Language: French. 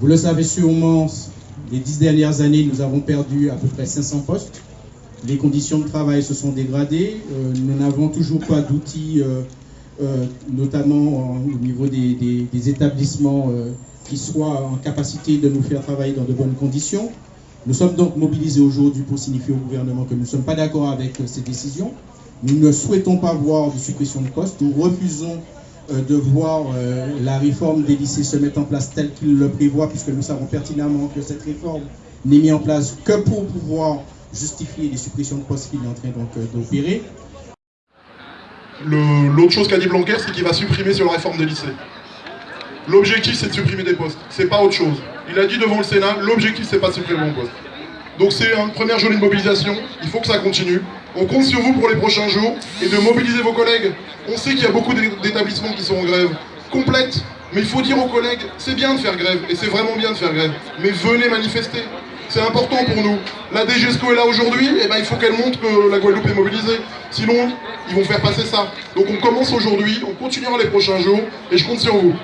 Vous le savez sûrement, les dix dernières années, nous avons perdu à peu près 500 postes. Les conditions de travail se sont dégradées. Euh, nous n'avons toujours pas d'outils, euh, euh, notamment au niveau des, établissements qui soient en capacité de nous faire travailler dans de bonnes conditions. Nous sommes donc mobilisés aujourd'hui pour signifier au gouvernement que nous ne sommes pas d'accord avec ces décisions. Nous ne souhaitons pas voir de suppression de postes. Nous refusons de voir la réforme des lycées se mettre en place telle qu'il le prévoit, puisque nous savons pertinemment que cette réforme n'est mise en place que pour pouvoir justifier les suppressions de postes qu'il est en train euh, d'opérer. L'autre chose qu'a dit Blanquer, c'est qu'il va supprimer sur la réforme des lycées. L'objectif, c'est de supprimer des postes. C'est pas autre chose. Il a dit devant le Sénat, l'objectif, c'est pas de supprimer un poste. Donc c'est une première journée de mobilisation. Il faut que ça continue. On compte sur vous pour les prochains jours et de mobiliser vos collègues. On sait qu'il y a beaucoup d'établissements qui sont en grève complète. Mais il faut dire aux collègues, c'est bien de faire grève, et c'est vraiment bien de faire grève. Mais venez manifester. C'est important pour nous. La DGESCO est là aujourd'hui, et eh ben il faut qu'elle montre que la Guadeloupe est mobilisée. Sinon, ils vont faire passer ça. Donc on commence aujourd'hui, on continuera les prochains jours, et je compte sur vous.